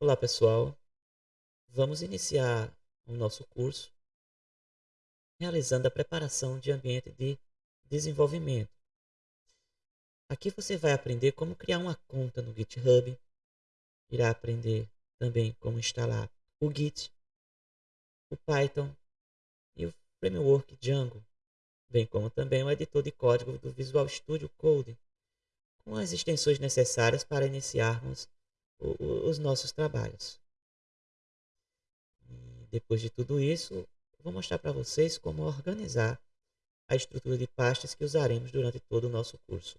Olá, pessoal. Vamos iniciar o nosso curso realizando a preparação de ambiente de desenvolvimento. Aqui você vai aprender como criar uma conta no GitHub, irá aprender também como instalar o Git, o Python e o framework Django, bem como também o editor de código do Visual Studio Code, com as extensões necessárias para iniciarmos os nossos trabalhos. E depois de tudo isso, vou mostrar para vocês como organizar a estrutura de pastas que usaremos durante todo o nosso curso.